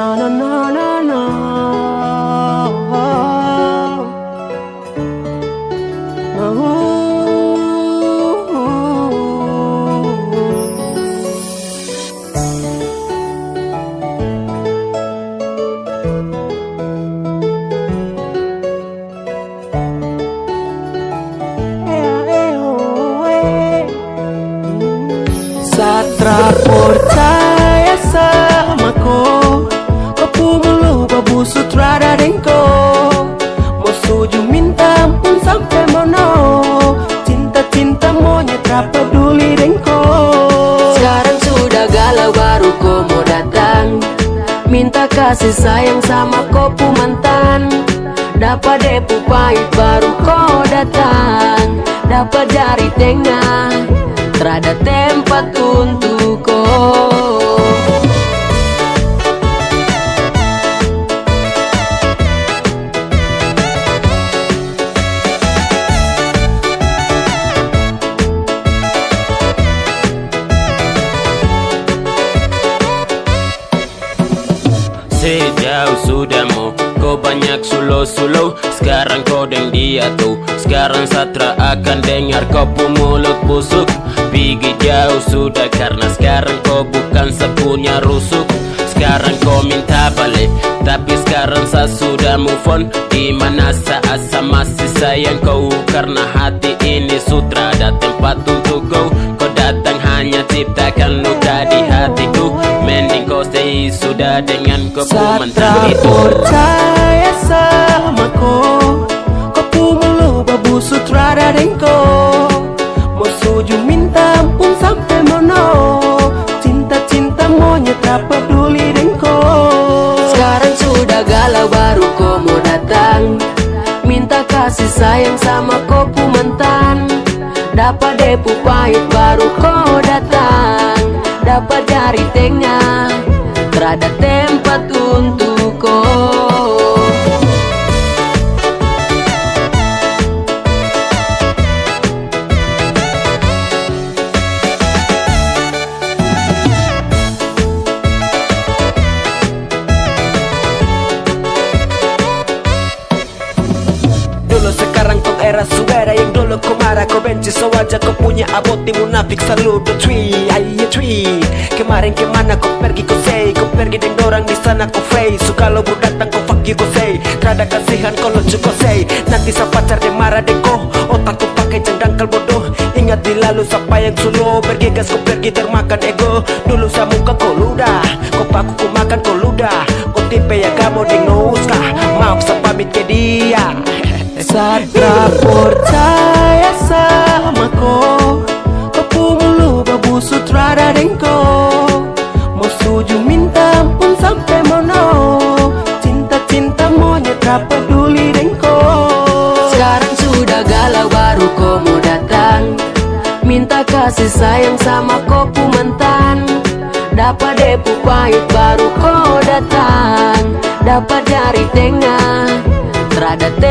no, no, no, no, no. no. Satraporta Minta kasih sayang sama kopu mantan. Dapat depu pahit baru kau datang. Dapat jari tengah Terada tempat untuk Banyak sulo-sulo Sekarang kau deng dia tuh. Sekarang Satra akan dengar kau pu mulut busuk. Pergi jauh sudah karena sekarang kau bukan sepunya rusuk. Sekarang kau minta balik Tapi sekarang saya sudah move on. Di mana saat saya masih sayang kau? Karena hati ini sutra ada tempat untuk kau. Kau datang hanya ciptakan luka di hatiku. Mending kau stay sudah dengan kau itu Mau suju minta ampun sampai mono. Cinta-cinta monyet tak peduli dengko Sekarang sudah galau baru kau mau datang. Minta kasih sayang sama kopu mantan. Dapat depu pahit baru kau datang. Dapat jari tengah Terada tempat era suara yang dulu kau marah Kau benci. So aja kau punya aboti munafik selalu do tweet Ayo tweet. Kemarin ke mana kau pergi kau say. Kau pergi dengan orang di sana kau face So kalau bro datang kau fuck you kau say. Terada kasihan kau lucu kau say. Nanti sa pacar dia marah deh kau Otak kau pakai jangkal bodoh. Ingat di lalu siapa yang Pergi gas kau pergi termakan ego. Dulu sa muka kau ludah. Kau paku kau makan kau ludah. Kau tipe ya kamu dengan uskah Mau sa pamit ke dia Satra percaya sama ko Kepumulu babu sutrada dengko. Mau suju minta ampun sampai mono Cinta-cinta monyet tak peduli dengko. Sekarang sudah galau baru kau mau datang Minta kasih sayang sama kopu mantan. Dapat depu pahit baru kau datang Dapat jari tengah Terada kau